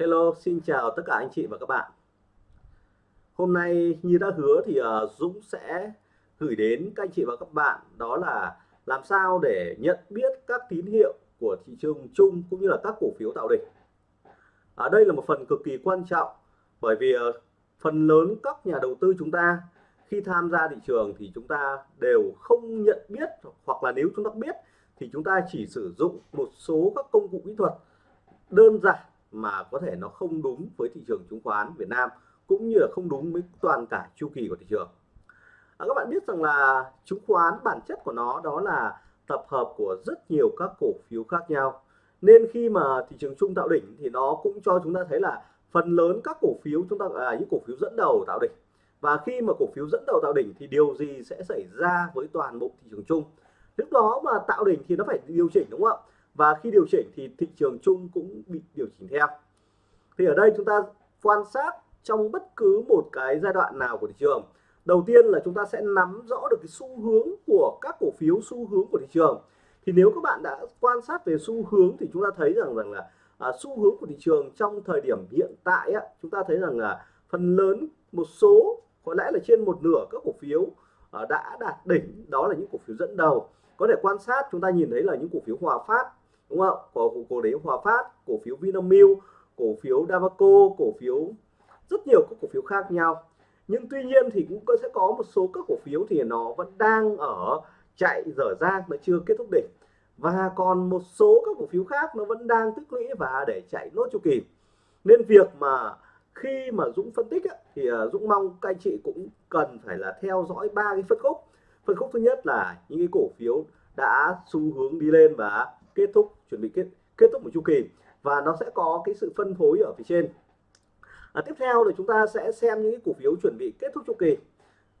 Hello, xin chào tất cả anh chị và các bạn. Hôm nay như đã hứa thì uh, Dũng sẽ gửi đến các anh chị và các bạn đó là làm sao để nhận biết các tín hiệu của thị trường chung cũng như là các cổ phiếu tạo đỉnh. Ở đây là một phần cực kỳ quan trọng bởi vì uh, phần lớn các nhà đầu tư chúng ta khi tham gia thị trường thì chúng ta đều không nhận biết hoặc là nếu chúng ta biết thì chúng ta chỉ sử dụng một số các công cụ kỹ thuật đơn giản mà có thể nó không đúng với thị trường chứng khoán Việt Nam cũng như là không đúng với toàn cả chu kỳ của thị trường. À, các bạn biết rằng là chứng khoán bản chất của nó đó là tập hợp của rất nhiều các cổ phiếu khác nhau. Nên khi mà thị trường chung tạo đỉnh thì nó cũng cho chúng ta thấy là phần lớn các cổ phiếu chúng ta là những cổ phiếu dẫn đầu tạo đỉnh. Và khi mà cổ phiếu dẫn đầu tạo đỉnh thì điều gì sẽ xảy ra với toàn bộ thị trường chung? Lúc đó mà tạo đỉnh thì nó phải điều chỉnh đúng không ạ? Và khi điều chỉnh thì thị trường chung cũng bị điều chỉnh theo. Thì ở đây chúng ta quan sát trong bất cứ một cái giai đoạn nào của thị trường. Đầu tiên là chúng ta sẽ nắm rõ được cái xu hướng của các cổ phiếu xu hướng của thị trường. Thì nếu các bạn đã quan sát về xu hướng thì chúng ta thấy rằng rằng là à, xu hướng của thị trường trong thời điểm hiện tại á, chúng ta thấy rằng là phần lớn một số có lẽ là trên một nửa các cổ phiếu à, đã đạt đỉnh. Đó là những cổ phiếu dẫn đầu. Có thể quan sát chúng ta nhìn thấy là những cổ phiếu Hòa Phát đúng không? Cổ cổ đấy Hòa Phát cổ phiếu Vinamilk cổ phiếu Davaco cổ phiếu rất nhiều các cổ phiếu khác nhau. Nhưng tuy nhiên thì cũng sẽ có một số các cổ phiếu thì nó vẫn đang ở chạy dở dang nó chưa kết thúc đỉnh. Và còn một số các cổ phiếu khác nó vẫn đang tích lũy và để chạy nốt chu kỳ. Nên việc mà khi mà Dũng phân tích ấy, thì à, Dũng mong các anh chị cũng cần phải là theo dõi ba cái phân khúc. Phân khúc thứ nhất là những cái cổ phiếu đã xu hướng đi lên và kết thúc chuẩn bị kết kết thúc một chu kỳ và nó sẽ có cái sự phân phối ở phía trên. À, tiếp theo là chúng ta sẽ xem những cái cổ phiếu chuẩn bị kết thúc chu kỳ.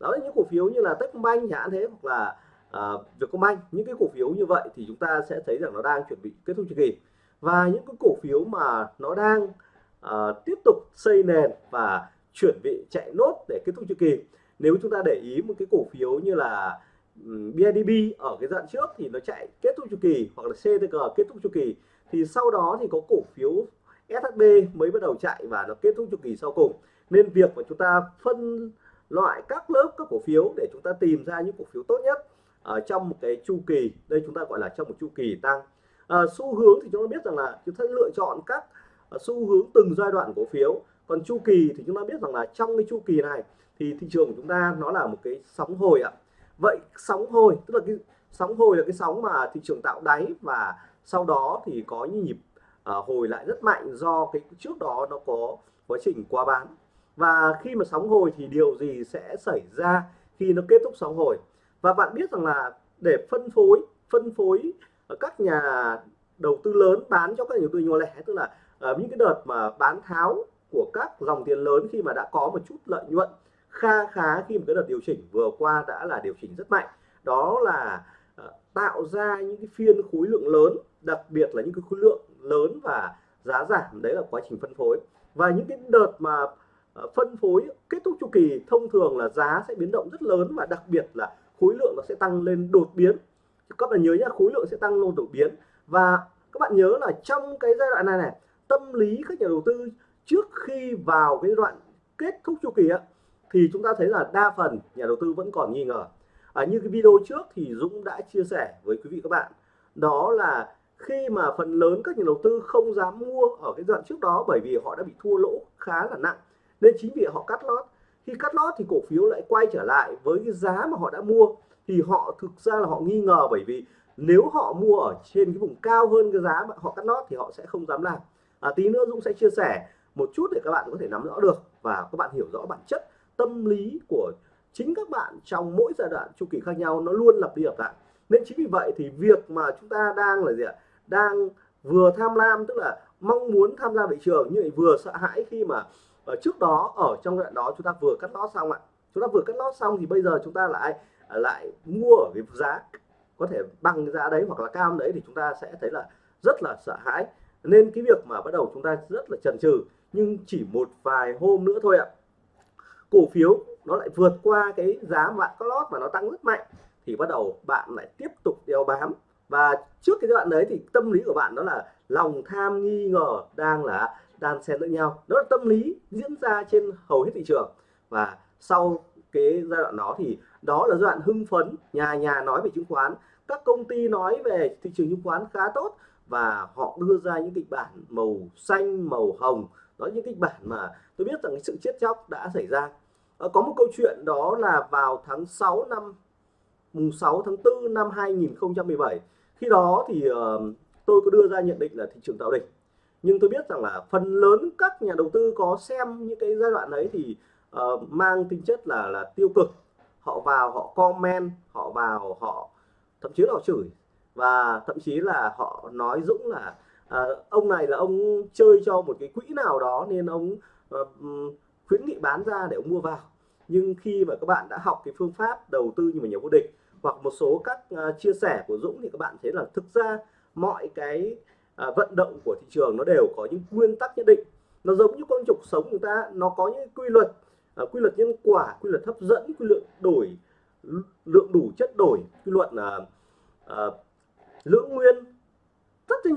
Đó là những cổ phiếu như là Techcombank chẳng thế hoặc là à, Vietcombank. Những cái cổ phiếu như vậy thì chúng ta sẽ thấy rằng nó đang chuẩn bị kết thúc chu kỳ. Và những cái cổ phiếu mà nó đang à, tiếp tục xây nền và chuẩn bị chạy nốt để kết thúc chu kỳ nếu chúng ta để ý một cái cổ phiếu như là BIDB ở cái đoạn trước thì nó chạy kết thúc chu kỳ hoặc là CTG kết thúc chu kỳ. Thì sau đó thì có cổ phiếu SHB mới bắt đầu chạy và nó kết thúc chu kỳ sau cùng. Nên việc mà chúng ta phân loại các lớp các cổ phiếu để chúng ta tìm ra những cổ phiếu tốt nhất ở trong một cái chu kỳ. Đây chúng ta gọi là trong một chu kỳ tăng. À, xu hướng thì chúng ta biết rằng là chúng ta lựa chọn các à, xu hướng từng giai đoạn cổ phiếu. Còn chu kỳ thì chúng ta biết rằng là trong cái chu kỳ này thì thị trường của chúng ta nó là một cái sóng hồi ạ vậy sóng hồi tức là cái sóng hồi là cái sóng mà thị trường tạo đáy và sau đó thì có những nhịp uh, hồi lại rất mạnh do cái trước đó nó có quá trình qua bán. Và khi mà sóng hồi thì điều gì sẽ xảy ra khi nó kết thúc sóng hồi? Và bạn biết rằng là để phân phối phân phối các nhà đầu tư lớn bán cho các nhà đầu tư nhỏ lẻ tức là uh, những cái đợt mà bán tháo của các dòng tiền lớn khi mà đã có một chút lợi nhuận kha khá khi một cái đợt điều chỉnh vừa qua đã là điều chỉnh rất mạnh. Đó là ờ, tạo ra những cái phiên khối lượng lớn, đặc biệt là những cái khối lượng lớn và giá giảm. Đấy là quá trình phân phối. Và những cái đợt mà ờ, phân phối kết thúc chu kỳ thông thường là giá sẽ biến động rất lớn và đặc biệt là khối lượng nó sẽ tăng lên đột biến. Các bạn nhớ nhá, khối lượng sẽ tăng lên đột biến. Và các bạn nhớ là trong cái giai đoạn này này, tâm lý các nhà đầu tư trước khi vào cái đoạn kết thúc chu kỳ á thì chúng ta thấy là đa phần nhà đầu tư vẫn còn nghi ngờ. À, như cái video trước thì Dũng đã chia sẻ với quý vị các bạn. Đó là khi mà phần lớn các nhà đầu tư không dám mua ở cái đoạn trước đó bởi vì họ đã bị thua lỗ khá là nặng nên chính vì họ cắt lót. Khi cắt lót thì cổ phiếu lại quay trở lại với cái giá mà họ đã mua. Thì họ thực ra là họ nghi ngờ bởi vì nếu họ mua ở trên cái vùng cao hơn cái giá mà họ cắt lót thì họ sẽ không dám làm. À, tí nữa Dũng sẽ chia sẻ một chút để các bạn có thể nắm rõ được và các bạn hiểu rõ bản chất tâm lý của chính các bạn trong mỗi giai đoạn chu kỳ khác nhau nó luôn lặp đi lặp lại. Nên chính vì vậy thì việc mà chúng ta đang là gì ạ? Đang vừa tham lam, tức là mong muốn tham gia thị trường nhưng vừa sợ hãi khi mà ở trước đó, ở trong đoạn đó chúng ta vừa cắt lót xong ạ. Chúng ta vừa cắt lót xong thì bây giờ chúng ta lại ờ, lại mua ở cái giá có thể bằng cái giá đấy hoặc là cao đấy thì chúng ta sẽ thấy là rất là sợ hãi. Nên cái việc mà bắt đầu chúng ta rất là chần chừ, nhưng chỉ một vài hôm nữa thôi ạ cổ phiếu nó lại vượt qua cái giá bạn có lót và nó tăng rất mạnh, thì bắt đầu bạn lại tiếp tục đeo bám. Và trước cái giai đoạn đấy thì tâm lý của bạn đó là lòng tham nghi ngờ đang là đan xen lẫn nhau. Đó là tâm lý diễn ra trên hầu hết thị trường. Và sau cái giai đoạn đó thì đó là giai đoạn hưng phấn, nhà nhà nói về chứng khoán, các công ty nói về thị trường chứng khoán khá tốt và họ đưa ra những kịch bản màu xanh, màu hồng đó những kịch bản mà tôi biết rằng cái sự chết chóc đã xảy ra. À, có một câu chuyện đó là vào tháng 6 năm mùng 6 tháng 4 năm 2017 khi đó thì uh, tôi có đưa ra nhận định là thị trường tạo đỉnh. Nhưng tôi biết rằng là phần lớn các nhà đầu tư có xem những cái giai đoạn đấy thì uh, mang tính chất là là tiêu cực. Họ vào họ comment họ vào họ thậm chí là họ chửi. Và thậm chí là họ nói Dũng là à, ông này là ông chơi cho một cái quỹ nào đó nên ông à, khuyến nghị bán ra để ông mua vào. Nhưng khi mà các bạn đã học cái phương pháp đầu tư như mà nhà vô địch hoặc một số các uh, chia sẻ của Dũng thì các bạn thấy là thực ra mọi cái uh, vận động của thị trường nó đều có những nguyên tắc nhất định. Nó giống như con trục sống người ta nó có những quy luật uh, quy luật nhân quả quy luật hấp dẫn quy luật đổi lượng đủ chất đổi quy luật là uh, lưỡng nguyên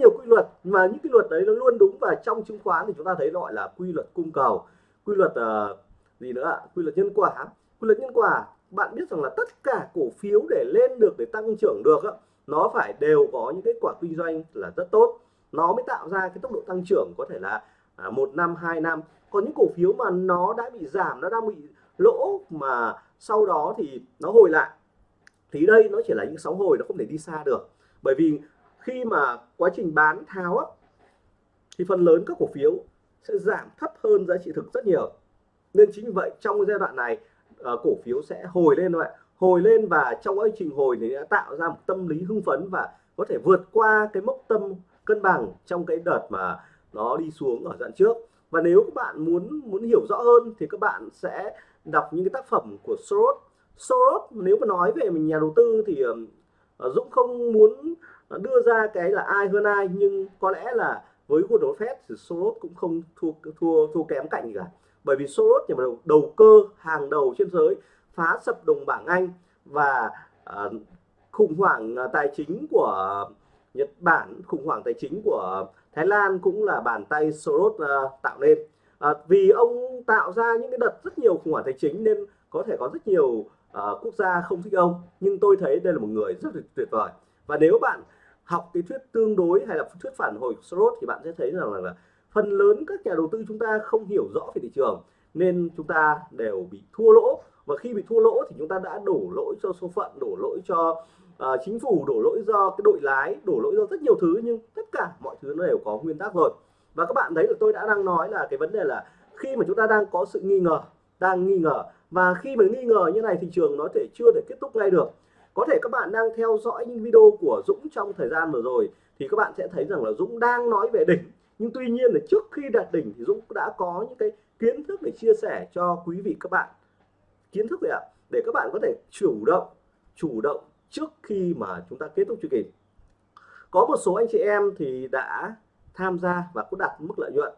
nhiều quy luật mà những cái luật đấy nó luôn đúng và trong chứng khoán thì chúng ta thấy gọi là quy luật cung cầu quy luật uh, gì nữa ạ? Quy luật nhân quả. Quy luật nhân quả bạn biết rằng là tất cả cổ phiếu để lên được để tăng trưởng được á, nó phải đều có những kết quả kinh doanh là rất tốt. Nó mới tạo ra cái tốc độ tăng trưởng có thể là à, một năm hai năm. Còn những cổ phiếu mà nó đã bị giảm nó đang bị lỗ mà sau đó thì nó hồi lại thì đây nó chỉ là những sóng hồi nó không thể đi xa được. Bởi vì khi mà quá trình bán tháo á, thì phần lớn các cổ phiếu sẽ giảm thấp hơn giá trị thực rất nhiều. Nên chính vì vậy trong giai đoạn này ờ, cổ phiếu sẽ hồi lên thôi hồi lên và trong quá trình hồi thì đã tạo ra một tâm lý hưng phấn và có thể vượt qua cái mốc tâm cân bằng trong cái đợt mà nó đi xuống ở đoạn trước. Và nếu các bạn muốn muốn hiểu rõ hơn thì các bạn sẽ đọc những cái tác phẩm của Soros. Soros nếu mà nói về mình nhà đầu tư thì uh, Dũng không muốn đưa ra cái là ai hơn ai nhưng có lẽ là với Warren Buffett thì Soros cũng không thua thua thua kém cạnh gì cả. Bởi vì Soros nhà đầu, đầu cơ hàng đầu trên giới phá sập đồng bảng Anh và uh, khủng hoảng ờ, tài chính của Nhật Bản khủng hoảng tài chính của Thái Lan cũng là bàn tay Soros uh, tạo nên. Uh, vì ông tạo ra những cái đợt rất nhiều khủng hoảng tài chính nên có thể có rất nhiều uh, quốc gia không thích ông. Nhưng tôi thấy đây là một người rất tuyệt vời. Và nếu bạn học cái thuyết tương đối hay là thuyết phản hồi của Soros thì bạn sẽ thấy rằng là, là phần lớn các nhà đầu tư chúng ta không hiểu rõ về thị trường nên chúng ta đều bị thua lỗ. Và khi bị thua lỗ thì chúng ta đã đổ lỗi cho số phận đổ lỗi cho uh, chính phủ đổ lỗi do cái đội lái đổ lỗi do rất nhiều thứ nhưng tất cả mọi thứ nó đều có nguyên tắc rồi. Và các bạn thấy là tôi đã đang nói là cái vấn đề là khi mà chúng ta đang có sự nghi ngờ đang nghi ngờ. Và khi mà nghi ngờ như này thị trường nó thể chưa thể kết thúc ngay được có thể các bạn đang theo dõi những video của Dũng trong thời gian vừa rồi thì các bạn sẽ thấy rằng là Dũng đang nói về đỉnh. Nhưng tuy nhiên là trước khi đạt đỉnh thì Dũng đã có những cái kiến thức để chia sẻ cho quý vị các bạn. Kiến thức gì ạ? Để các bạn có thể chủ động chủ động trước khi mà chúng ta kết thúc chu kỳ có một số anh chị em thì đã tham gia và cũng đạt mức lợi nhuận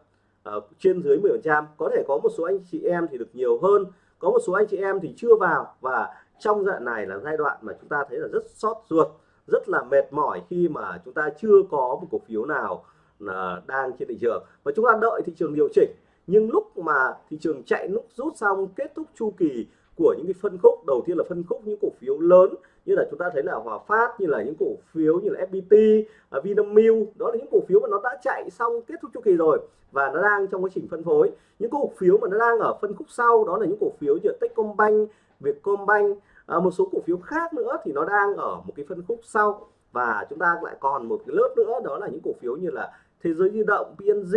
uh, trên dưới 10% có thể có một số anh chị em thì được nhiều hơn. Có một số anh chị em thì chưa vào và trong giai đoạn này là giai đoạn mà chúng ta thấy là rất sót ruột rất là mệt mỏi khi mà chúng ta chưa có một cổ phiếu nào là đang trên thị trường. Và chúng ta đợi thị trường điều chỉnh nhưng lúc mà thị trường chạy lúc rút xong kết thúc chu kỳ của những cái phân khúc đầu tiên là phân khúc những cổ phiếu lớn như là chúng ta thấy là Hòa Phát như là những cổ phiếu như là FPT, à, Vinamilk đó là những cổ phiếu mà nó đã chạy xong kết thúc chu kỳ rồi và nó đang trong quá trình phân phối. Những cổ phiếu mà nó đang ở phân khúc sau đó là những cổ phiếu như Techcombank, Vietcombank. À, một số cổ phiếu khác nữa thì nó đang ở một cái phân khúc sau. Và chúng ta lại còn một cái lớp nữa đó là những cổ phiếu như là thế giới di động PNG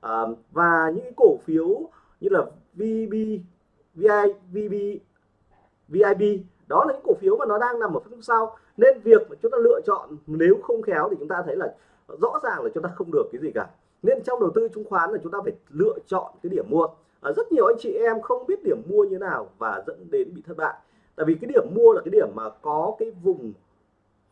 à, ờ, và những cổ phiếu như là VB VI VB VIB đó là những cổ phiếu mà nó đang nằm ở phân khúc sau. Nên việc mà chúng ta lựa chọn nếu không khéo thì chúng ta thấy là rõ ràng là chúng ta không được cái gì cả. Nên trong đầu tư chứng khoán là chúng ta phải lựa chọn cái điểm mua. Ờ, rất nhiều anh chị em không biết điểm mua như nào và dẫn đến bị thất bại. Tại vì cái điểm mua là cái điểm mà có cái vùng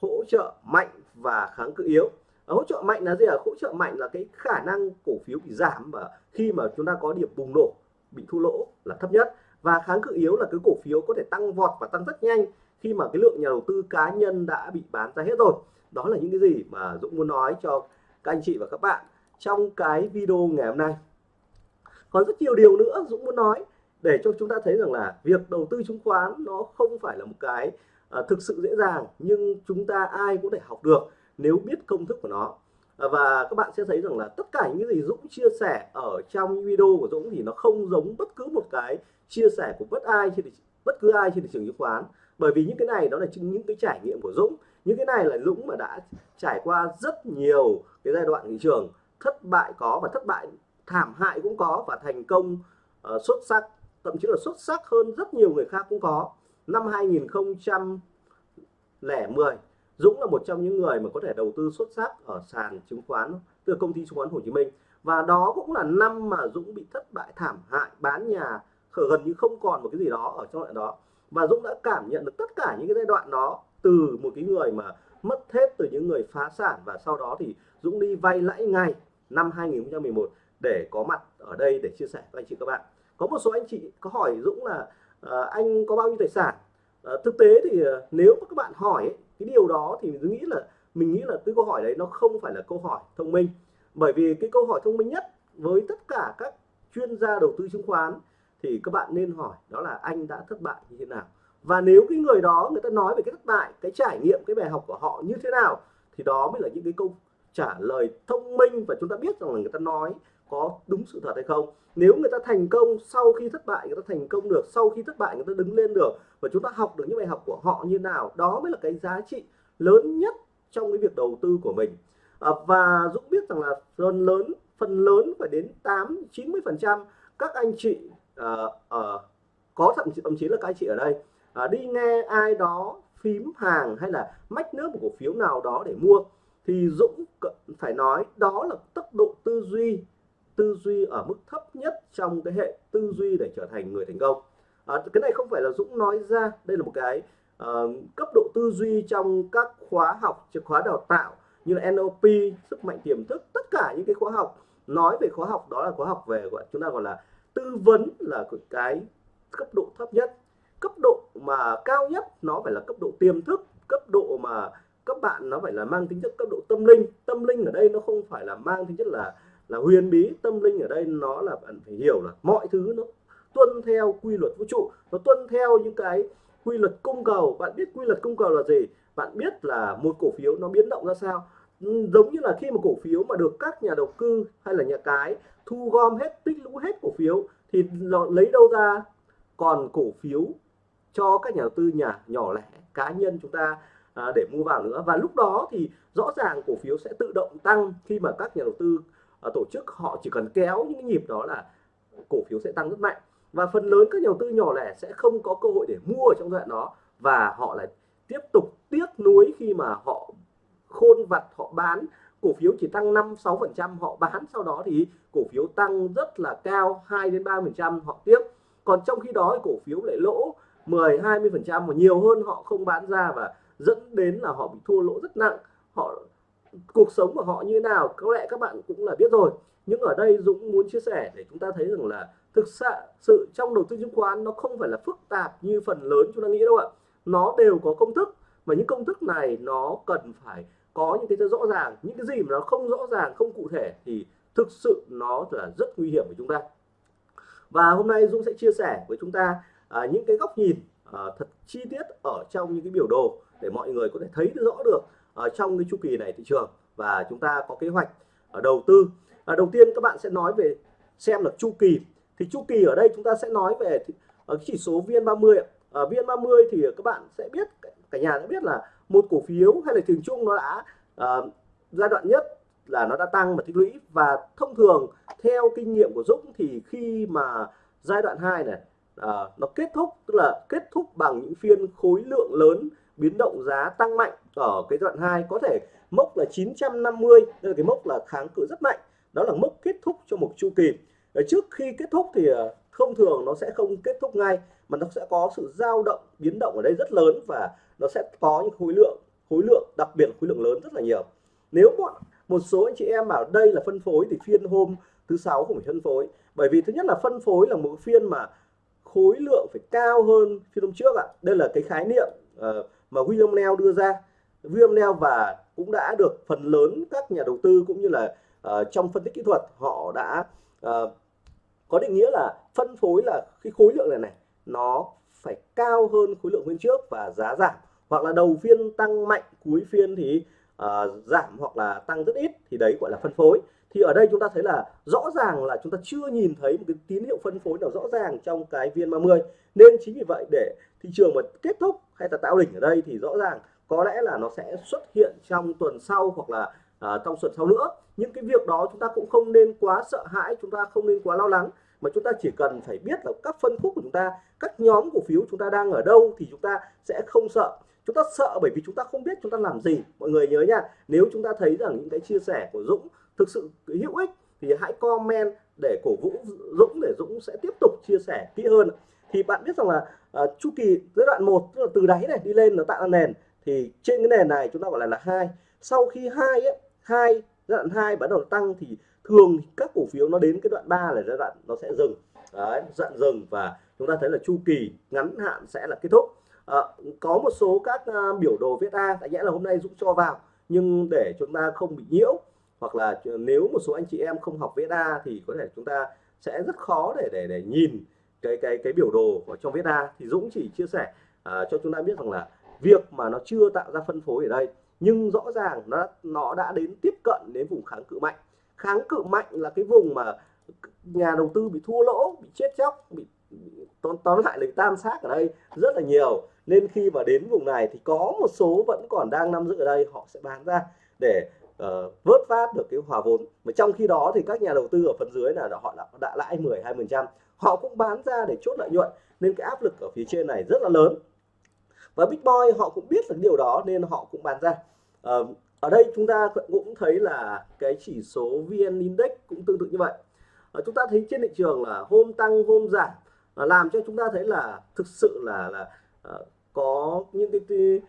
hỗ trợ mạnh và kháng cự yếu. Ờ, hỗ trợ mạnh là gì ạ? Hỗ trợ mạnh là cái khả năng cổ phiếu bị giảm và khi mà chúng ta có điểm bùng nổ, bị thua lỗ là thấp nhất. Và kháng cự yếu là cái cổ phiếu có thể tăng vọt và tăng rất nhanh khi mà cái lượng nhà đầu tư cá nhân đã bị bán ra hết rồi. Đó là những cái gì mà Dũng muốn nói cho các anh chị và các bạn trong cái video ngày hôm nay còn rất nhiều điều nữa Dũng muốn nói để cho chúng ta thấy rằng là việc đầu tư chứng khoán nó không phải là một cái uh, thực sự dễ dàng nhưng chúng ta ai cũng thể học được nếu biết công thức của nó. Ờ, và các bạn sẽ thấy rằng là tất cả những gì Dũng chia sẻ ở trong video của Dũng thì nó không giống bất cứ một cái chia sẻ của bất ai trên bất cứ ai trên thị trường chứng khoán. Bởi vì những cái này đó là những cái trải nghiệm của Dũng. Những cái này là Dũng mà đã trải qua rất nhiều cái giai đoạn thị trường thất bại có và thất bại thảm hại cũng có và thành công uh, xuất sắc thậm chí là xuất sắc hơn rất nhiều người khác cũng có. Năm 2010 Dũng là một trong những người mà có thể đầu tư xuất sắc ở sàn chứng khoán từ công ty chứng khoán Hồ Chí Minh. Và đó cũng là năm mà Dũng bị thất bại thảm hại bán nhà gần như không còn một cái gì đó ở trong đoạn đó. Và Dũng đã cảm nhận được tất cả những cái giai đoạn đó từ một cái người mà mất hết từ những người phá sản và sau đó thì Dũng đi vay lãi ngay năm 2011 để có mặt ở đây để chia sẻ với anh chị các bạn. Có một số anh chị có hỏi Dũng là uh, anh có bao nhiêu tài sản? Uh, thực tế thì uh, nếu các bạn hỏi ấy, cái điều đó thì mình nghĩ là mình nghĩ là cái câu hỏi đấy nó không phải là câu hỏi thông minh. Bởi vì cái câu hỏi thông minh nhất với tất cả các chuyên gia đầu tư chứng khoán thì các bạn nên hỏi đó là anh đã thất bại như thế nào? Và nếu cái người đó người ta nói về cái thất bại cái trải nghiệm cái bài học của họ như thế nào thì đó mới là những cái câu trả lời thông minh và chúng ta biết rằng là người ta nói có đúng sự thật hay không. Nếu người ta thành công sau khi thất bại người ta thành công được sau khi thất bại người ta đứng lên được và chúng ta học được những bài học của họ như nào đó mới là cái giá trị lớn nhất trong cái việc đầu tư của mình. À, và Dũng biết rằng là phần lớn phần lớn phải đến 8 90 phần trăm các anh chị à, à, có thậm chí thậm chí là các anh chị ở đây à, đi nghe ai đó phím hàng hay là mách nước một cổ phiếu nào đó để mua. Thì Dũng phải nói đó là tốc độ tư duy tư duy ở mức thấp nhất trong cái hệ tư duy để trở thành người thành công. À, cái này không phải là Dũng nói ra đây là một cái uh, cấp độ tư duy trong các khóa học khóa đào tạo như là NLP sức mạnh tiềm thức tất cả những cái khóa học. Nói về khóa học đó là khóa học về gọi chúng ta gọi là tư vấn là cái cấp độ thấp nhất. Cấp độ mà cao nhất nó phải là cấp độ tiềm thức. Cấp độ mà các bạn nó phải là mang tính chất cấp độ tâm linh. Tâm linh ở đây nó không phải là mang tính chất là là huyền bí tâm linh ở đây nó là bạn phải hiểu là mọi thứ nó tuân theo quy luật vũ trụ nó tuân theo những cái quy luật cung cầu. Bạn biết quy luật cung cầu là gì? Bạn biết là một cổ phiếu nó biến động ra sao? Ừ, giống như là khi một cổ phiếu mà được các nhà đầu tư hay là nhà cái thu gom hết tích lũy hết cổ phiếu thì lấy đâu ra? Còn cổ phiếu cho các nhà đầu tư nhà nhỏ lẻ cá nhân chúng ta à, để mua vào nữa. Và lúc đó thì rõ ràng cổ phiếu sẽ tự động tăng khi mà các nhà đầu tư Ờ, tổ chức họ chỉ cần kéo những nhịp đó là cổ phiếu sẽ tăng rất mạnh. Và phần lớn các nhà đầu tư nhỏ lẻ sẽ không có cơ hội để mua ở trong giai đoạn đó. Và họ lại tiếp tục tiếc nuối khi mà họ khôn vặt, họ bán. Cổ phiếu chỉ tăng 5 6 phần trăm, họ bán. Sau đó thì cổ phiếu tăng rất là cao 2 đến 3 phần trăm họ tiếc. Còn trong khi đó cổ phiếu lại lỗ 10 20 phần trăm và nhiều hơn họ không bán ra và dẫn đến là họ bị thua lỗ rất nặng. Họ cuộc sống của họ như thế nào có lẽ các bạn cũng là biết rồi. Nhưng ở đây Dũng muốn chia sẻ để chúng ta thấy rằng là thực sự sự trong đầu tư chứng khoán nó không phải là phức tạp như phần lớn chúng ta nghĩ đâu ạ. Nó đều có công thức và những công thức này nó cần phải có những cái rõ ràng. Những cái gì mà nó không rõ ràng không cụ thể thì thực sự nó là rất nguy hiểm với chúng ta. Và hôm nay Dũng sẽ chia sẻ với chúng ta à, những cái góc nhìn à, thật chi tiết ở trong những cái biểu đồ để mọi người có thể thấy rõ được ở trong cái chu kỳ này thị trường. Và chúng ta có kế hoạch ở đầu tư. À, đầu tiên các bạn sẽ nói về xem là chu kỳ. Thì chu kỳ ở đây chúng ta sẽ nói về ở ờ, chỉ số VN30 ở VN30 thì các bạn sẽ biết cả nhà đã biết là một cổ phiếu hay là trường chung nó đã uh, giai đoạn nhất là nó đã tăng và tích lũy. Và thông thường theo kinh nghiệm của Dũng thì khi mà giai đoạn 2 này à, nó kết thúc tức là kết thúc bằng những phiên khối lượng lớn biến động giá tăng mạnh ở cái đoạn 2 có thể mốc là 950 đây là cái mốc là kháng cự rất mạnh. Đó là mốc kết thúc cho một chu kỳ. Trước khi kết thúc thì ờ, thông thường nó sẽ không kết thúc ngay mà nó sẽ có sự dao động biến động ở đây rất lớn và nó sẽ có những khối lượng khối lượng đặc biệt là khối lượng lớn rất là nhiều. Nếu một một số anh chị em bảo đây là phân phối thì phiên hôm thứ sáu cũng phải phân phối. Bởi vì thứ nhất là phân phối là một phiên mà khối lượng phải cao hơn phiên hôm trước ạ. Đây là cái khái niệm uh, mà William Neal đưa ra. William Neal và cũng đã được phần lớn các nhà đầu tư cũng như là uh, trong phân tích kỹ thuật họ đã uh, có định nghĩa là phân phối là cái khối lượng này này nó phải cao hơn khối lượng phiên trước và giá giảm. Hoặc là đầu phiên tăng mạnh cuối phiên thì uh, giảm hoặc là tăng rất ít thì đấy gọi là phân phối. Thì ở đây chúng ta thấy là rõ ràng là chúng ta chưa nhìn thấy một cái tín hiệu phân phối nào rõ ràng trong cái viên 30 nên chính vì vậy để thị trường mà kết thúc hay là tạo đỉnh ở đây thì rõ ràng có lẽ là nó sẽ xuất hiện trong tuần sau hoặc là uh, trong tuần sau nữa. Những cái việc đó chúng ta cũng không nên quá sợ hãi chúng ta không nên quá lo lắng. Mà chúng ta chỉ cần phải biết là các phân khúc của chúng ta các nhóm cổ phiếu chúng ta đang ở đâu thì chúng ta sẽ không sợ. Chúng ta sợ bởi vì chúng ta không biết chúng ta làm gì. Mọi người nhớ nha nếu chúng ta thấy rằng những cái chia sẻ của Dũng thực sự hữu ích thì hãy comment để cổ vũ Dũng để Dũng sẽ tiếp tục chia sẻ kỹ hơn thì bạn biết rằng là uh, chu kỳ giai đoạn 1 tức là từ đáy này đi lên nó tạo ra nền. Thì trên cái nền này chúng ta gọi là là hai. Sau khi hai ấy hai giai đoạn hai bắt đầu tăng thì thường các cổ phiếu nó đến cái đoạn 3 là giai đoạn nó sẽ dừng. Đấy dặn dừng và chúng ta thấy là chu kỳ ngắn hạn sẽ là kết thúc. À, có một số các uh, biểu đồ viết A tại nhẽ là hôm nay Dũng cho vào nhưng để chúng ta không bị nhiễu hoặc là nếu một số anh chị em không học viết A thì có thể chúng ta sẽ rất khó để để để nhìn cái cái cái biểu đồ ở trong viết A. Thì Dũng chỉ chia sẻ uh, cho chúng ta biết rằng là việc mà nó chưa tạo ra phân phối ở đây nhưng rõ ràng nó nó đã đến tiếp cận đến vùng kháng cự mạnh. Kháng cự mạnh là cái vùng mà nhà đầu tư bị thua lỗ bị chết chóc bị, bị tóm, tóm lại là tan xác ở đây rất là nhiều. Nên khi mà đến vùng này thì có một số vẫn còn đang nắm giữ ở đây họ sẽ bán ra để uh, vớt phát được cái hòa vốn. Mà trong khi đó thì các nhà đầu tư ở phần dưới là họ đã, đã lãi 10 20 phần trăm họ cũng bán ra để chốt lợi nhuận nên cái áp lực ở phía trên này rất là lớn. Và Big Boy họ cũng biết được điều đó nên họ cũng bán ra. Ờ, ở đây chúng ta cũng thấy là cái chỉ số VN Index cũng tương tự như vậy. À, chúng ta thấy trên thị trường là hôm tăng hôm giảm à, làm cho chúng ta thấy là thực sự là là à, có những cái, cái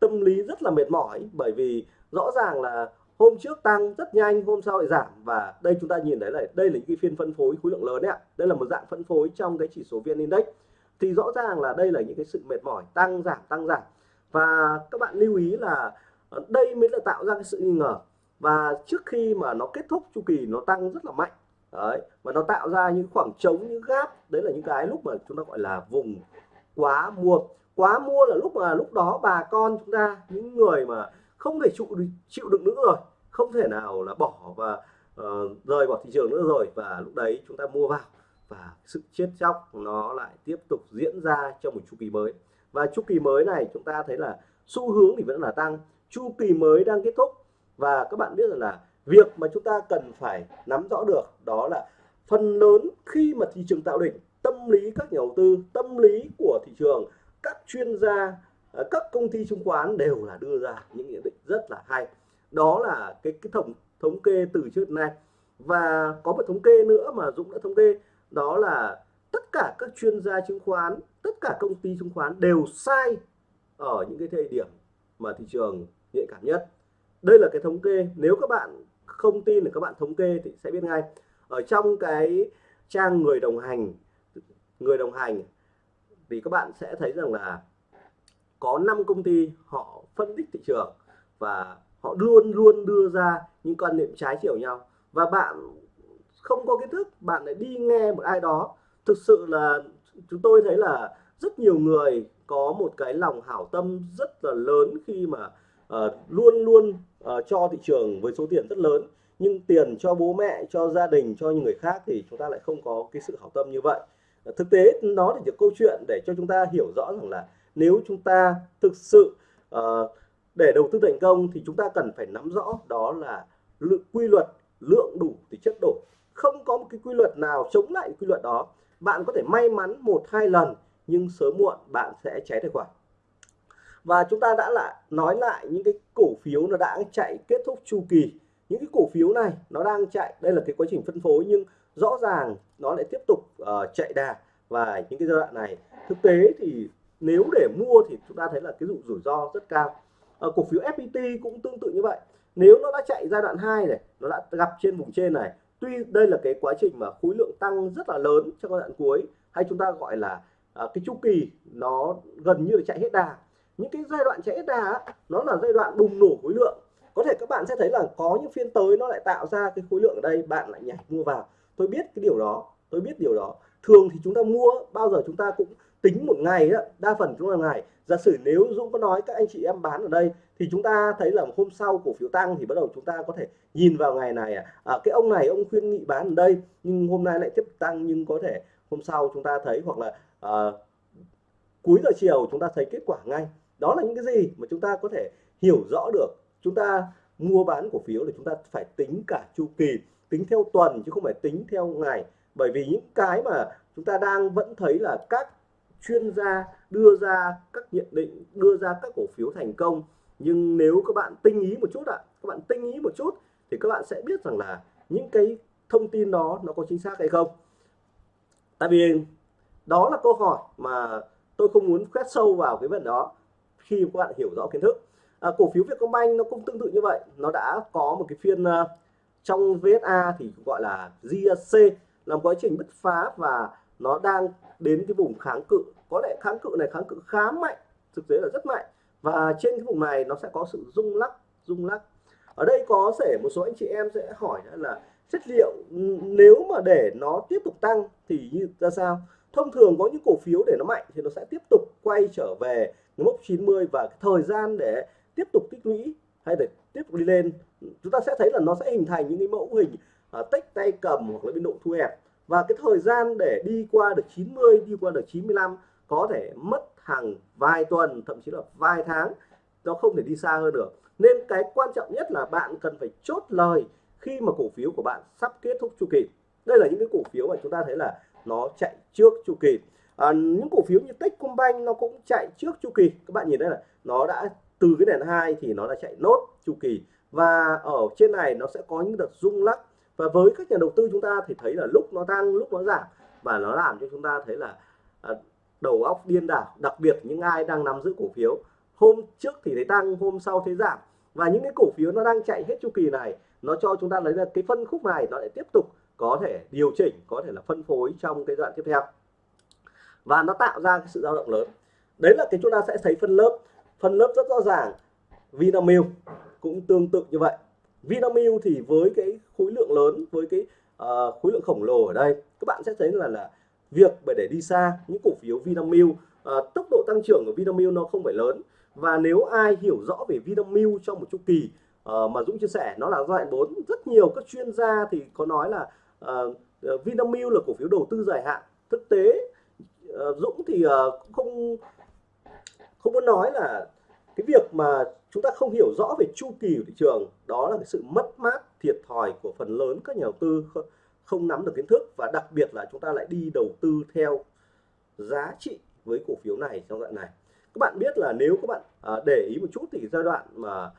tâm lý rất là mệt mỏi. Bởi vì rõ ràng là hôm trước tăng rất nhanh, hôm sau lại giảm. Và đây chúng ta nhìn thấy là đây là những cái phiên phân phối khối lượng lớn đấy ạ. Đây là một dạng phân phối trong cái chỉ số VN Index. Thì rõ ràng là đây là những cái sự mệt mỏi, tăng giảm tăng giảm. Và các bạn lưu ý là ờ, đây mới là tạo ra cái sự nghi ngờ. Và trước khi mà nó kết thúc chu kỳ, nó tăng rất là mạnh. Đấy, và nó tạo ra những khoảng trống, những gap. Đấy là những cái lúc mà chúng ta gọi là vùng quá mua. Quá mua là lúc mà lúc đó bà con chúng ta, những người mà không thể chịu chịu đựng nữa rồi không thể nào là bỏ và uh, rời bỏ thị trường nữa rồi. Và lúc đấy chúng ta mua vào và sự chết chóc nó lại tiếp tục diễn ra trong một chu kỳ mới. Và chu kỳ mới này chúng ta thấy là xu hướng thì vẫn là tăng. Chu kỳ mới đang kết thúc và các bạn biết rằng là việc mà chúng ta cần phải nắm rõ được đó là phần lớn khi mà thị trường tạo đỉnh tâm lý các nhà đầu tư tâm lý của thị trường các chuyên gia ờ, các công ty chứng khoán đều là đưa ra những nhận định rất là hay đó là cái cái thống thống kê từ trước nay. Và có một thống kê nữa mà Dũng đã thống kê, đó là tất cả các chuyên gia chứng khoán, tất cả công ty chứng khoán đều sai ở những cái thời điểm mà thị trường nhạy cảm nhất. Đây là cái thống kê. Nếu các bạn không tin thì các bạn thống kê thì sẽ biết ngay. Ở trong cái trang người đồng hành, người đồng hành thì các bạn sẽ thấy rằng là có 5 công ty họ phân tích thị trường và họ luôn luôn đưa ra những quan niệm trái chiều nhau. Và bạn không có kiến thức bạn lại đi nghe một ai đó. Thực sự là chúng tôi thấy là rất nhiều người có một cái lòng hảo tâm rất là lớn khi mà uh, luôn luôn uh, cho thị trường với số tiền rất lớn. Nhưng tiền cho bố mẹ cho gia đình cho những người khác thì chúng ta lại không có cái sự hảo tâm như vậy. Thực tế nó là những câu chuyện để cho chúng ta hiểu rõ rằng là nếu chúng ta thực sự uh, để đầu tư thành công thì chúng ta cần phải nắm rõ đó là lượng quy luật lượng đủ thì chất đủ không có một cái quy luật nào chống lại quy luật đó. Bạn có thể may mắn một hai lần nhưng sớm muộn bạn sẽ cháy tài khoản. Và chúng ta đã lại nói lại những cái cổ phiếu nó đã chạy kết thúc chu kỳ. Những cái cổ phiếu này nó đang chạy đây là cái quá trình phân phối nhưng rõ ràng nó lại tiếp tục uh, chạy đà. Và những cái giai đoạn này thực tế thì nếu để mua thì chúng ta thấy là cái rủi rủi ro rất cao. Ờ, cổ phiếu FPT cũng tương tự như vậy. Nếu nó đã chạy giai đoạn 2 này nó đã gặp trên vùng trên này tuy đây là cái quá trình mà khối lượng tăng rất là lớn trong giai đoạn cuối hay chúng ta gọi là à, cái chu kỳ nó gần như là chạy hết đà. Những cái giai đoạn chạy hết đà nó là giai đoạn bùng nổ khối lượng. Có thể các bạn sẽ thấy là có những phiên tới nó lại tạo ra cái khối lượng ở đây bạn lại nhảy mua vào. Tôi biết cái điều đó tôi biết điều đó. Thường thì chúng ta mua bao giờ chúng ta cũng tính một ngày đó, đa phần chúng là ngày giả sử nếu Dũng có nói các anh chị em bán ở đây thì chúng ta thấy là hôm sau cổ phiếu tăng thì bắt đầu chúng ta có thể nhìn vào ngày này à, à cái ông này ông khuyên nghị bán ở đây nhưng hôm nay lại tiếp tăng nhưng có thể hôm sau chúng ta thấy hoặc là à, cuối giờ chiều chúng ta thấy kết quả ngay. Đó là những cái gì mà chúng ta có thể hiểu rõ được. Chúng ta mua bán cổ phiếu thì chúng ta phải tính cả chu kỳ tính theo tuần chứ không phải tính theo ngày. Bởi vì những cái mà chúng ta đang vẫn thấy là các chuyên gia đưa ra các nhận định đưa ra các cổ phiếu thành công. Nhưng nếu các bạn tinh ý một chút ạ à, các bạn tinh ý một chút thì các bạn sẽ biết rằng là những cái thông tin đó nó có chính xác hay không. Tại vì đó là câu hỏi mà tôi không muốn quét sâu vào cái vấn đó khi các bạn hiểu rõ kiến thức. À, cổ phiếu Vietcombank nó cũng tương tự như vậy nó đã có một cái phiên uh, trong VSA thì gọi là GSC làm quá trình bứt phá và nó đang đến cái vùng kháng cự. Có lẽ kháng cự này kháng cự khá mạnh thực tế là rất mạnh. Và trên cái vùng này nó sẽ có sự rung lắc rung lắc. Ở đây có thể một số anh chị em sẽ hỏi là chất liệu nếu mà để nó tiếp tục tăng thì như ra sao? Thông thường có những cổ phiếu để nó mạnh thì nó sẽ tiếp tục quay trở về mốc 90 và cái thời gian để tiếp tục tích lũy hay để tiếp tục đi lên. Chúng ta sẽ thấy là nó sẽ hình thành những cái mẫu hình uh, tách tay cầm hoặc là biên độ thu hẹp và cái thời gian để đi qua được 90 đi qua được 95 có thể mất hàng vài tuần thậm chí là vài tháng. Nó không thể đi xa hơn được. Nên cái quan trọng nhất là bạn cần phải chốt lời khi mà cổ phiếu của bạn sắp kết thúc chu kỳ. Đây là những cái cổ phiếu mà chúng ta thấy là nó chạy trước chu kỳ. À, những cổ phiếu như Techcombank nó cũng chạy trước chu kỳ. Các bạn nhìn đây là nó đã từ cái nền hai thì nó đã chạy nốt chu kỳ. Và ở trên này nó sẽ có những đợt rung lắc và với các nhà đầu tư chúng ta thì thấy là lúc nó tăng, lúc nó giảm. Và nó làm cho chúng ta thấy là à, đầu óc điên đảo. Đặc biệt những ai đang nắm giữ cổ phiếu. Hôm trước thì thấy tăng, hôm sau thấy giảm. Và những cái cổ phiếu nó đang chạy hết chu kỳ này, nó cho chúng ta lấy là cái phân khúc này, nó lại tiếp tục có thể điều chỉnh, có thể là phân phối trong cái đoạn tiếp theo. Và nó tạo ra cái sự dao động lớn. Đấy là cái chúng ta sẽ thấy phân lớp. Phân lớp rất rõ ràng. Vinamilk cũng tương tự như vậy. Vinamilk thì với cái khối lượng lớn với cái uh, khối lượng khổng lồ ở đây các bạn sẽ thấy là là việc để đi xa những cổ phiếu Vinamilk uh, tốc độ tăng trưởng của Vinamilk nó không phải lớn. Và nếu ai hiểu rõ về Vinamilk trong một chu kỳ uh, mà Dũng chia sẻ nó là giai đoạn 4 rất nhiều các chuyên gia thì có nói là uh, Vinamilk là cổ phiếu đầu tư dài hạn. Thực tế uh, Dũng thì uh, không không muốn nói là cái việc mà chúng ta không hiểu rõ về chu kỳ của thị trường. Đó là cái sự mất mát thiệt thòi của phần lớn các nhà đầu tư không nắm được kiến thức. Và đặc biệt là chúng ta lại đi đầu tư theo giá trị với cổ phiếu này trong đoạn này. Các bạn biết là nếu các bạn à, để ý một chút thì giai đoạn mà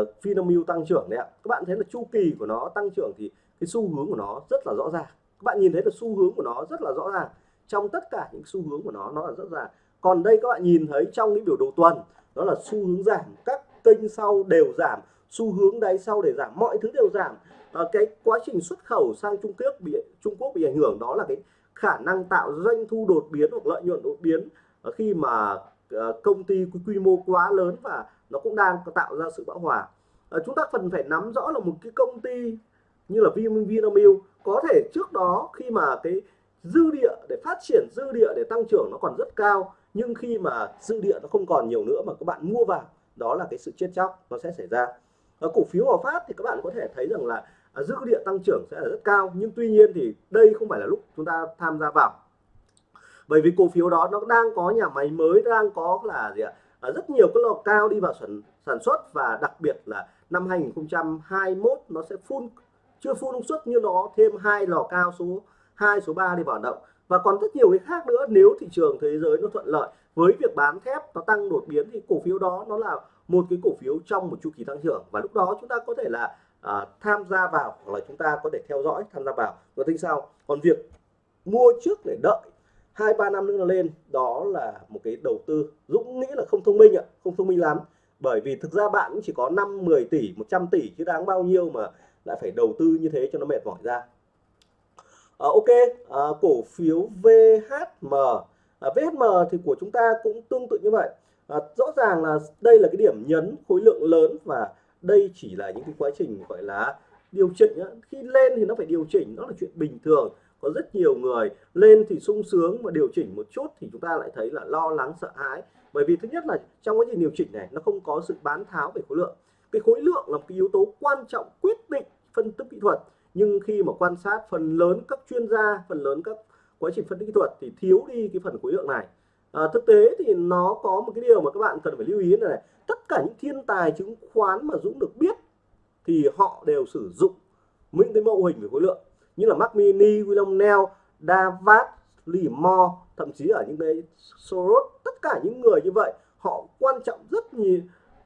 uh, Vinamilk tăng trưởng đấy ạ các bạn thấy là chu kỳ của nó tăng trưởng thì cái xu hướng của nó rất là rõ ràng. Các bạn nhìn thấy là xu hướng của nó rất là rõ ràng. Trong tất cả những xu hướng của nó nó là rất là còn đây các bạn nhìn thấy trong cái biểu đồ tuần đó là xu hướng giảm các kênh sau đều giảm xu hướng đáy sau để giảm mọi thứ đều giảm. À, cái quá trình xuất khẩu sang Trung Quốc bị Trung Quốc bị ảnh hưởng đó là cái khả năng tạo doanh thu đột biến hoặc lợi nhuận đột biến ờ, khi mà ờ, công ty quy mô quá lớn và nó cũng đang tạo ra sự bão hòa. À, chúng ta cần phải nắm rõ là một cái công ty như là Vinamilk có thể trước đó khi mà cái dư địa để phát triển dư địa để tăng trưởng nó còn rất cao nhưng khi mà dư địa nó không còn nhiều nữa mà các bạn mua vào đó là cái sự chết chóc nó sẽ xảy ra. Ở cổ phiếu Hòa Phát thì các bạn có thể thấy rằng là à, dữ dư địa tăng trưởng sẽ là rất cao nhưng tuy nhiên thì đây không phải là lúc chúng ta tham gia vào. Bởi vì cổ phiếu đó nó đang có nhà máy mới đang có là gì ạ? À, rất nhiều cái lò cao đi vào sản sản xuất và đặc biệt là năm 2021 nó sẽ phun chưa phun công suất nhưng nó thêm hai lò cao số 2 số 3 đi vào động. Và còn rất nhiều cái khác nữa nếu thị trường thế giới nó thuận lợi với việc bán thép nó tăng đột biến thì cổ phiếu đó nó là một cái cổ phiếu trong một chu kỳ tăng trưởng. Và lúc đó chúng ta có thể là à, tham gia vào hoặc là chúng ta có thể theo dõi tham gia vào. Và tính sau còn việc mua trước để đợi hai ba năm nữa nó lên đó là một cái đầu tư Dũng nghĩ là không thông minh ạ không thông minh lắm. Bởi vì thực ra bạn cũng chỉ có 5 10 tỷ 100 tỷ chứ đáng bao nhiêu mà lại phải đầu tư như thế cho nó mệt mỏi ra. À, ok à, cổ phiếu VHM à, VHM thì của chúng ta cũng tương tự như vậy. À, rõ ràng là đây là cái điểm nhấn khối lượng lớn và đây chỉ là những cái quá trình gọi là điều chỉnh khi lên thì nó phải điều chỉnh nó là chuyện bình thường. Có rất nhiều người lên thì sung sướng mà điều chỉnh một chút thì chúng ta lại thấy là lo lắng sợ hãi. Bởi vì thứ nhất là trong quá trình điều chỉnh này nó không có sự bán tháo về khối lượng. Cái khối lượng là một cái yếu tố quan trọng quyết định phân tích kỹ thuật. Nhưng khi mà quan sát phần lớn các chuyên gia phần lớn các quá trình phân tích kỹ thuật thì thiếu đi cái phần khối lượng này. À, thực tế thì nó có một cái điều mà các bạn cần phải lưu ý này, này tất cả những thiên tài chứng khoán mà Dũng được biết thì họ đều sử dụng những cái mẫu hình về khối lượng. Như là Mac Mini, William Nell, Davat, Lee Moore, thậm chí ở những cái Soros tất cả những người như vậy họ quan trọng rất nhiều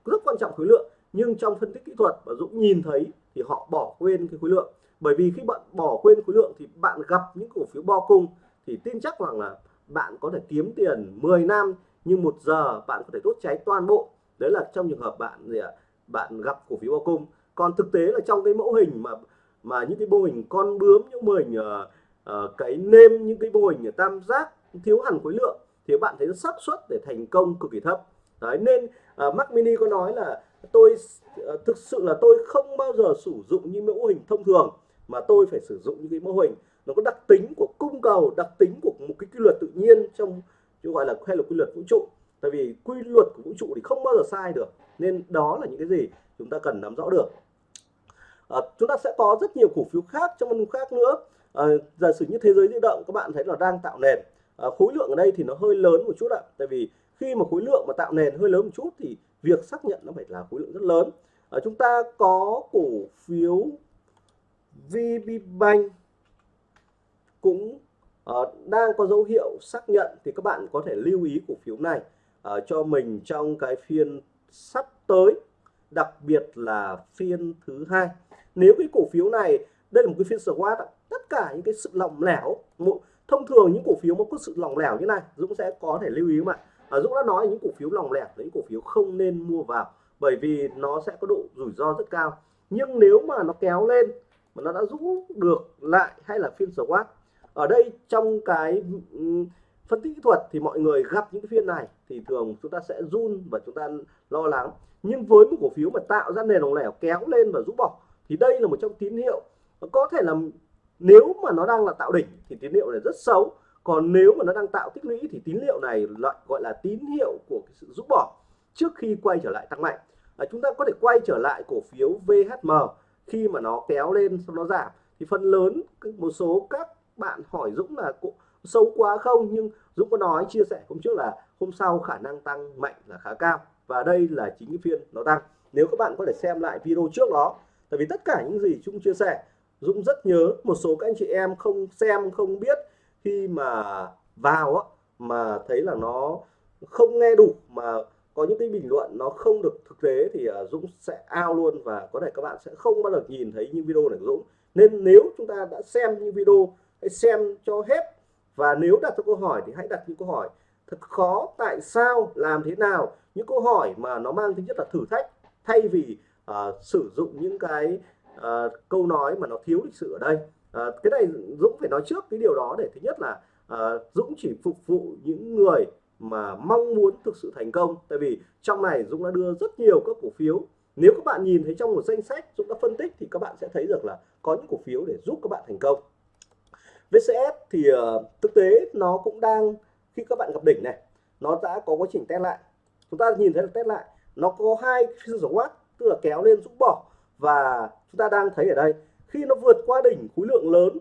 rất quan trọng khối lượng. Nhưng trong phân tích kỹ thuật mà Dũng nhìn thấy thì họ bỏ quên cái khối lượng. Bởi vì khi bạn bỏ quên khối lượng thì bạn gặp những cổ phiếu bo cung thì tin chắc rằng là bạn có thể kiếm tiền 10 năm nhưng một giờ bạn có thể đốt cháy toàn bộ. Đấy là trong trường hợp bạn gì ạ? Bạn gặp cổ phiếu bo cung còn thực tế là trong cái mẫu hình mà mà những cái mô hình con bướm những mô hình uh, uh, cái nêm những cái mô hình tam giác thiếu hẳn khối lượng thì bạn thấy xác suất để thành công cực kỳ thấp. Đấy nên ờ, uh, Mac Mini có nói là tôi uh, thực sự là tôi không bao giờ sử dụng những mẫu hình thông thường mà tôi phải sử dụng những cái mô hình nó có đặc tính của cung cầu đặc tính của một cái quy luật tự nhiên trong gọi là hay là quy luật vũ trụ. Tại vì quy luật của vũ trụ thì không bao giờ sai được nên đó là những cái gì chúng ta cần nắm rõ được. À, chúng ta sẽ có rất nhiều cổ phiếu khác trong phân khác nữa. À, giả sử như thế giới di động các bạn thấy là đang tạo nền. À, khối lượng ở đây thì nó hơi lớn một chút ạ. Tại vì khi mà khối lượng mà tạo nền hơi lớn một chút thì việc xác nhận nó phải là khối lượng rất lớn. À, chúng ta có cổ phiếu VPBank cũng uh, đang có dấu hiệu xác nhận thì các bạn có thể lưu ý cổ phiếu này uh, cho mình trong cái phiên sắp tới đặc biệt là phiên thứ hai. Nếu cái cổ phiếu này đây là một cái phiên SWOT tất cả những cái sự lỏng lẻo một thông thường những cổ phiếu mà có sự lỏng lẻo như này Dũng sẽ có thể lưu ý mà. Bạn à, Dũng đã nói những cổ phiếu lỏng lẻo những cổ phiếu không nên mua vào bởi vì nó sẽ có độ rủi ro rất cao. Nhưng nếu mà nó kéo lên mà nó đã rũ được lại hay là phiên SWOT ở đây trong cái phân tích kỹ thuật thì mọi người gặp những cái phiên này thì thường chúng ta sẽ run và chúng ta lo lắng. Nhưng với một cổ phiếu mà tạo ra nền lỏng lẻo kéo lên và rũ bỏ thì đây là một trong tín hiệu. Có thể là nếu mà nó đang là tạo đỉnh thì tín hiệu này rất xấu còn nếu mà nó đang tạo tích lũy thì tín hiệu này loại gọi là tín hiệu của cái sự rút bỏ trước khi quay trở lại tăng mạnh. À, chúng ta có thể quay trở lại cổ phiếu VHM khi mà nó kéo lên sau nó giảm. Thì phần lớn một số các bạn hỏi Dũng là cũng sâu quá không? Nhưng Dũng có nói chia sẻ hôm trước là hôm sau khả năng tăng mạnh là khá cao và đây là chính cái phiên nó tăng. Nếu các bạn có thể xem lại video trước đó tại vì tất cả những gì chúng chia sẻ Dũng rất nhớ một số các anh chị em không xem không biết khi mà vào á, mà thấy là nó không nghe đủ mà có những cái bình luận nó không được thực tế thì à, Dũng sẽ ao luôn và có thể các bạn sẽ không bao giờ nhìn thấy những video này của Dũng. Nên nếu chúng ta đã xem những video hãy xem cho hết. Và nếu đặt ra câu hỏi thì hãy đặt những câu hỏi thật khó tại sao làm thế nào? Những câu hỏi mà nó mang tính chất là thử thách thay vì uh, sử dụng những cái uh, câu nói mà nó thiếu lịch sự ở đây. Uh, cái này Dũng phải nói trước cái điều đó để thứ nhất là uh, Dũng chỉ phục vụ những người mà mong muốn thực sự thành công. Tại vì trong này Dũng đã đưa rất nhiều các cổ phiếu. Nếu các bạn nhìn thấy trong một danh sách Dũng đã phân tích thì các bạn sẽ thấy được là có những cổ phiếu để giúp các bạn thành công. VCS thì uh, thực tế nó cũng đang khi các bạn gặp đỉnh này nó đã có quá trình test lại. Chúng ta nhìn thấy là test lại nó có hai phiên watt tức là kéo lên rũ bỏ. Và chúng ta đang thấy ở đây khi nó vượt qua đỉnh khối lượng lớn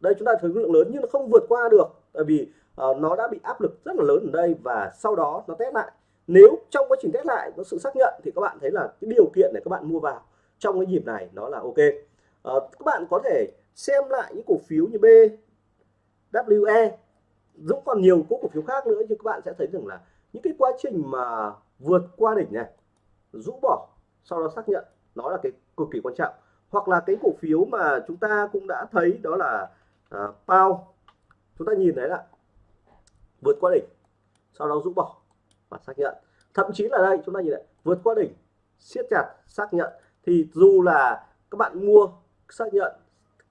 đây chúng ta thấy khối lượng lớn nhưng nó không vượt qua được tại vì uh, nó đã bị áp lực rất là lớn ở đây và sau đó nó test lại. Nếu trong quá trình test lại có sự xác nhận thì các bạn thấy là cái điều kiện để các bạn mua vào trong cái nhịp này nó là ok. Uh, các bạn có thể xem lại những cổ phiếu như BWE Dũng còn nhiều cổ phiếu khác nữa nhưng các bạn sẽ thấy rằng là những cái quá trình mà vượt qua đỉnh này rũ bỏ sau đó xác nhận nó là cái cực kỳ quan trọng. Hoặc là cái cổ phiếu mà chúng ta cũng đã thấy đó là à, uh, PAO chúng ta nhìn thấy là vượt qua đỉnh sau đó rũ bỏ và xác nhận. Thậm chí là đây chúng ta nhìn lại vượt qua đỉnh siết chặt xác nhận. Thì dù là các bạn mua xác nhận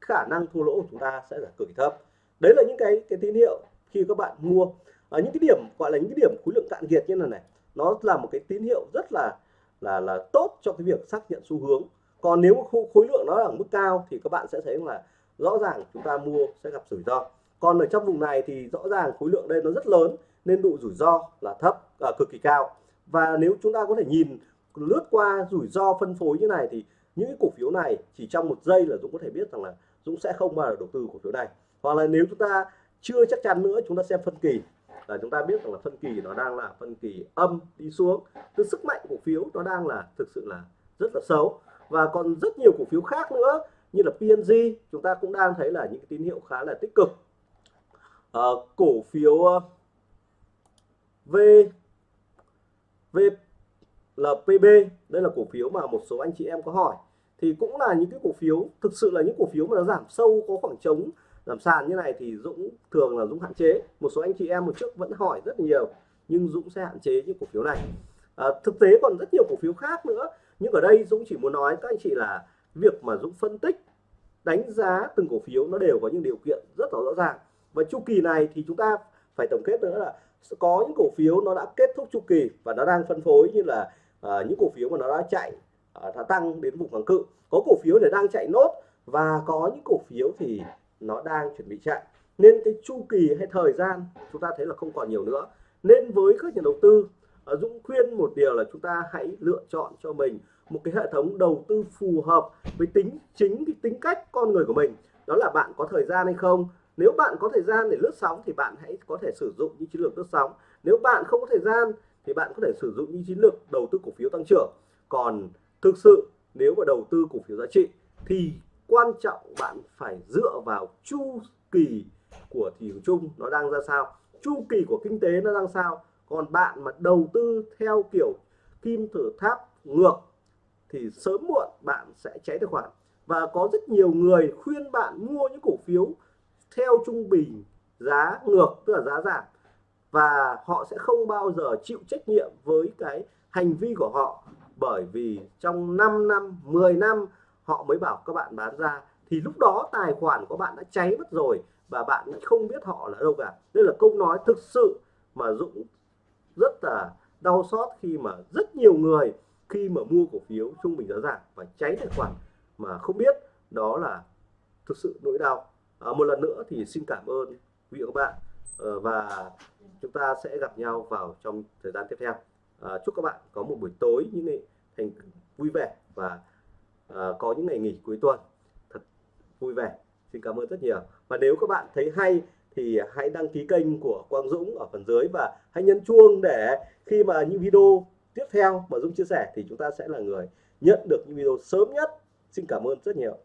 khả năng thua lỗ của chúng ta sẽ là cực kỳ thấp. Đấy là những cái cái tín hiệu khi các bạn mua. Ở những cái điểm gọi là những cái điểm khối lượng cạn kiệt như này này nó là một cái tín hiệu rất là là là tốt cho cái việc xác nhận xu hướng. Còn nếu khối lượng nó ở mức cao thì các bạn sẽ thấy là rõ ràng chúng ta mua sẽ gặp rủi ro. Còn ở trong vùng này thì rõ ràng khối lượng đây nó rất lớn nên độ rủi ro là thấp à, cực kỳ cao. Và nếu chúng ta có thể nhìn lướt qua rủi ro phân phối như này thì những cái cổ phiếu này chỉ trong một giây là Dũng có thể biết rằng là Dũng sẽ không bao giờ đầu tư cổ phiếu này. Hoặc là nếu chúng ta chưa chắc chắn nữa chúng ta xem phân kỳ. Là chúng ta biết rằng là phân kỳ nó đang là phân kỳ âm đi xuống. Từ sức mạnh cổ phiếu nó đang là thực sự là rất là xấu. Và còn rất nhiều cổ phiếu khác nữa như là PNG chúng ta cũng đang thấy là những tín hiệu khá là tích cực. À, cổ phiếu ờ, V V VLPB đây là cổ phiếu mà một số anh chị em có hỏi thì cũng là những cái cổ phiếu thực sự là những cổ phiếu mà nó giảm sâu có khoảng trống giảm sàn như này thì Dũng thường là Dũng hạn chế. Một số anh chị em một trước vẫn hỏi rất nhiều nhưng Dũng sẽ hạn chế những cổ phiếu này. À, thực tế còn rất nhiều cổ phiếu khác nữa nhưng ở đây Dũng chỉ muốn nói các anh chị là việc mà Dũng phân tích đánh giá từng cổ phiếu nó đều có những điều kiện rất là rõ ràng. Và chu kỳ này thì chúng ta phải tổng kết nữa là có những cổ phiếu nó đã kết thúc chu kỳ và nó đang phân phối như là uh, những cổ phiếu mà nó đã chạy À, đã tăng đến vùng kháng cự. Có cổ phiếu để đang chạy nốt và có những cổ phiếu thì nó đang chuẩn bị chạy. Nên cái chu kỳ hay thời gian chúng ta thấy là không còn nhiều nữa. Nên với các nhà đầu tư à, Dũng khuyên một điều là chúng ta hãy lựa chọn cho mình một cái hệ thống đầu tư phù hợp với tính, chính cái tính cách con người của mình. Đó là bạn có thời gian hay không? Nếu bạn có thời gian để lướt sóng thì bạn hãy có thể sử dụng những chiến lược lướt sóng. Nếu bạn không có thời gian thì bạn có thể sử dụng những chiến lược đầu tư cổ phiếu tăng trưởng. Còn thực sự, nếu mà đầu tư cổ phiếu giá trị, thì quan trọng bạn phải dựa vào chu kỳ của thị trường chung nó đang ra sao, chu kỳ của kinh tế nó đang sao. Còn bạn mà đầu tư theo kiểu kim tự tháp ngược, thì sớm muộn bạn sẽ cháy tài khoản. Và có rất nhiều người khuyên bạn mua những cổ phiếu theo trung bình giá ngược, tức là giá giảm. Và họ sẽ không bao giờ chịu trách nhiệm với cái hành vi của họ bởi vì trong 5 năm 10 năm họ mới bảo các bạn bán ra. Thì lúc đó tài khoản của bạn đã cháy mất rồi và bạn không biết họ là đâu cả. Đây là câu nói thực sự mà Dũng rất là đau xót khi mà rất nhiều người khi mà mua cổ phiếu trung bình giá giảm và cháy tài khoản mà không biết đó là thực sự nỗi đau. À, một lần nữa thì xin cảm ơn quý vị và các bạn. Ờ, và chúng ta sẽ gặp nhau vào trong thời gian tiếp theo à, chúc các bạn có một buổi tối những ngày thành vui vẻ và à, có những ngày nghỉ cuối tuần thật vui vẻ. Xin cảm ơn rất nhiều. Và nếu các bạn thấy hay thì hãy đăng ký kênh của Quang Dũng ở phần dưới và hãy nhấn chuông để khi mà những video tiếp theo mà Dũng chia sẻ thì chúng ta sẽ là người nhận được những video sớm nhất. Xin cảm ơn rất nhiều.